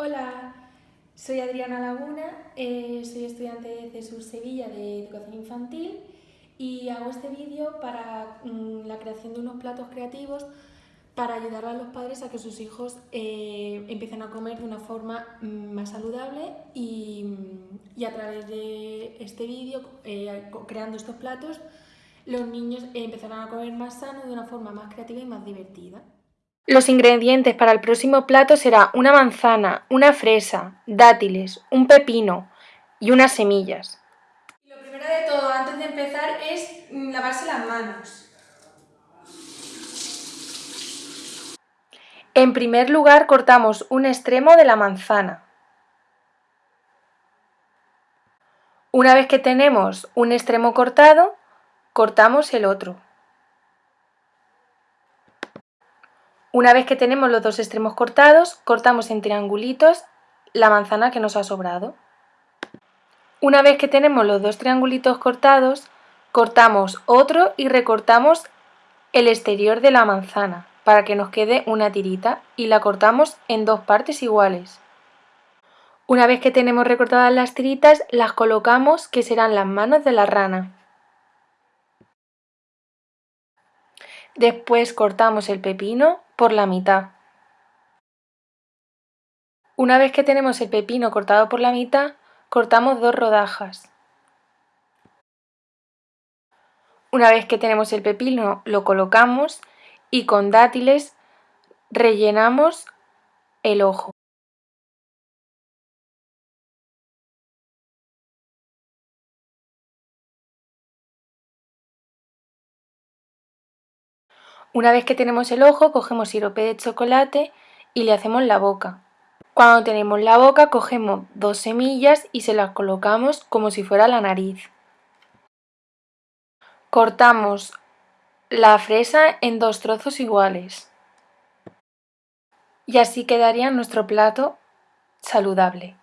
Hola, soy Adriana Laguna, eh, soy estudiante de CESUR Sevilla de Educación Infantil y hago este vídeo para mm, la creación de unos platos creativos para ayudar a los padres a que sus hijos eh, empiecen a comer de una forma mm, más saludable y, a través de este vídeo, eh, creando estos platos, los niños empezarán a comer más sano de una forma más creativa y más divertida. Los ingredientes para el próximo plato será una manzana, una fresa, dátiles, un pepino y unas semillas. Lo primero de todo, antes de empezar, es lavarse las manos. En primer lugar, cortamos un extremo de la manzana. Una vez que tenemos un extremo cortado, cortamos el otro. Una vez que tenemos los dos extremos cortados, cortamos en triangulitos la manzana que nos ha sobrado. Una vez que tenemos los dos triangulitos cortados, cortamos otro y recortamos el exterior de la manzana para que nos quede una tirita y la cortamos en dos partes iguales. Una vez que tenemos recortadas las tiritas, las colocamos que serán las manos de la rana. Después cortamos el pepino por la mitad. Una vez que tenemos el pepino cortado por la mitad, cortamos dos rodajas. Una vez que tenemos el pepino, lo colocamos y con dátiles rellenamos el ojo. Una vez que tenemos el ojo, cogemos sirope de chocolate y le hacemos la boca. Cuando tenemos la boca, cogemos dos semillas y se las colocamos como si fuera la nariz. Cortamos la fresa en dos trozos iguales. Y así quedaría nuestro plato saludable.